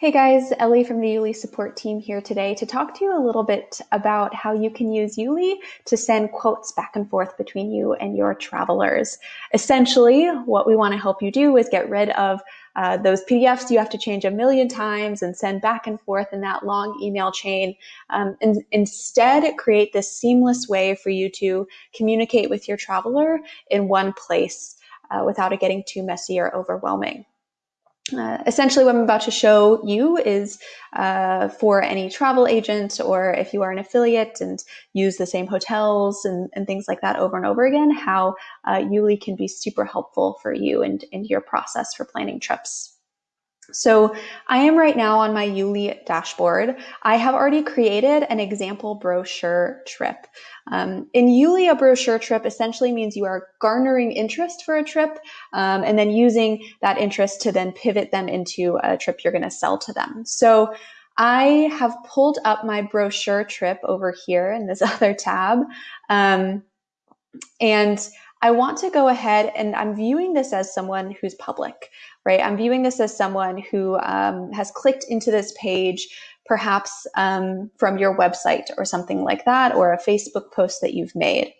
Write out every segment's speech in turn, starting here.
Hey guys, Ellie from the Youli support team here today to talk to you a little bit about how you can use Youli to send quotes back and forth between you and your travelers. Essentially, what we want to help you do is get rid of uh, those PDFs you have to change a million times and send back and forth in that long email chain. Um, and instead, create this seamless way for you to communicate with your traveler in one place uh, without it getting too messy or overwhelming. Uh, essentially, what I'm about to show you is uh, for any travel agent or if you are an affiliate and use the same hotels and, and things like that over and over again, how uh, Youli can be super helpful for you and, and your process for planning trips. So I am right now on my Youli dashboard. I have already created an example brochure trip. Um, in Youli, a brochure trip essentially means you are garnering interest for a trip um, and then using that interest to then pivot them into a trip you're going to sell to them. So I have pulled up my brochure trip over here in this other tab. Um, and I want to go ahead and I'm viewing this as someone who's public, right? I'm viewing this as someone who um, has clicked into this page, perhaps um, from your website or something like that, or a Facebook post that you've made.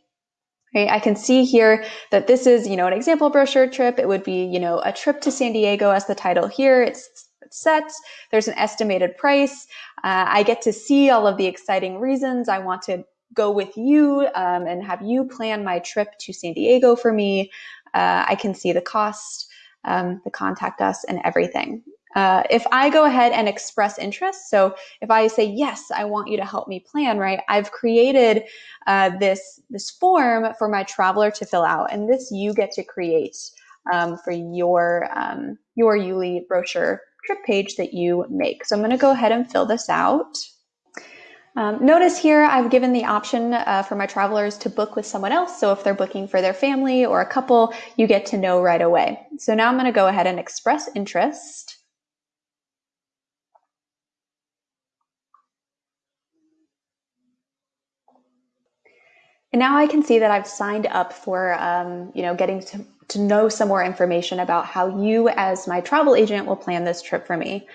I can see here that this is, you know, an example brochure trip. It would be, you know, a trip to San Diego as the title here. It's set. There's an estimated price. Uh, I get to see all of the exciting reasons I want to go with you um, and have you plan my trip to San Diego for me. Uh, I can see the cost, um, the contact us, and everything. Uh, if I go ahead and express interest, so if I say yes, I want you to help me plan, right? I've created uh, this this form for my traveler to fill out, and this you get to create um, for your um, your Youli brochure trip page that you make. So I'm going to go ahead and fill this out. Um, notice here I've given the option uh, for my travelers to book with someone else. So if they're booking for their family or a couple, you get to know right away. So now I'm going to go ahead and express interest. And now I can see that I've signed up for, um, you know, getting to, to know some more information about how you as my travel agent will plan this trip for me.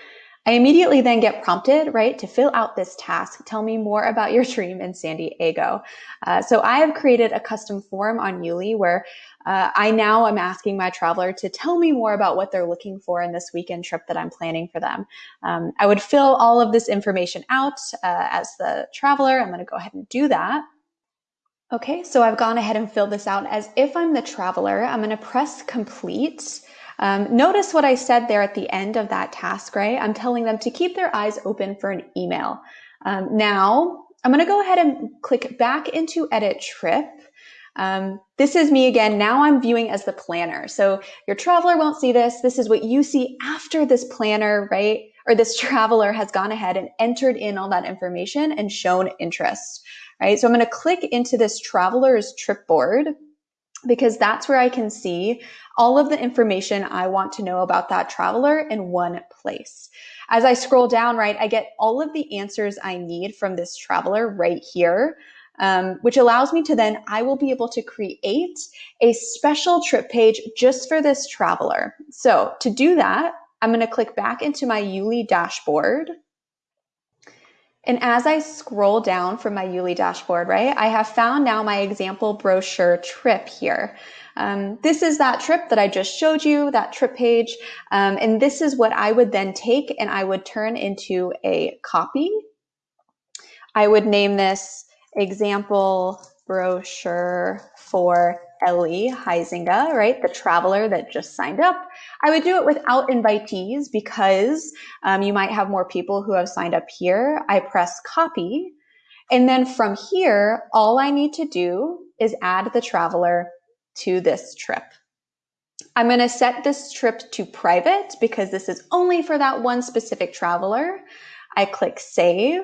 I immediately then get prompted, right, to fill out this task. Tell me more about your dream in San Diego. Uh, so I have created a custom form on Youli where uh, I now am asking my traveler to tell me more about what they're looking for in this weekend trip that I'm planning for them. Um, I would fill all of this information out uh, as the traveler. I'm going to go ahead and do that. Okay, so I've gone ahead and filled this out as if I'm the traveler. I'm going to press complete. Um, notice what I said there at the end of that task, right? I'm telling them to keep their eyes open for an email. Um, now, I'm going to go ahead and click back into edit trip. Um, this is me again. Now I'm viewing as the planner. So your traveler won't see this. This is what you see after this planner, right? Or this traveler has gone ahead and entered in all that information and shown interest, right? So I'm going to click into this traveler's trip board because that's where I can see all of the information I want to know about that traveler in one place. As I scroll down, right, I get all of the answers I need from this traveler right here. Um, which allows me to then, I will be able to create a special trip page just for this traveler. So to do that, I'm going to click back into my Youli dashboard. And as I scroll down from my Youli dashboard, right, I have found now my example brochure trip here. Um, this is that trip that I just showed you, that trip page. Um, and this is what I would then take and I would turn into a copy. I would name this example brochure for Ellie Heisinga, right? The traveler that just signed up. I would do it without invitees because um, you might have more people who have signed up here. I press copy. And then from here, all I need to do is add the traveler to this trip. I'm going to set this trip to private because this is only for that one specific traveler. I click save.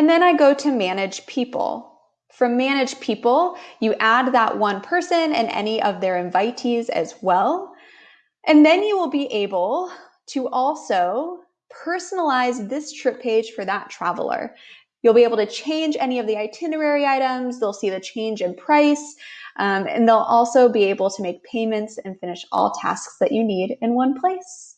And then I go to manage people. From manage people, you add that one person and any of their invitees as well. And then you will be able to also personalize this trip page for that traveler. You'll be able to change any of the itinerary items. They'll see the change in price. Um, and they'll also be able to make payments and finish all tasks that you need in one place.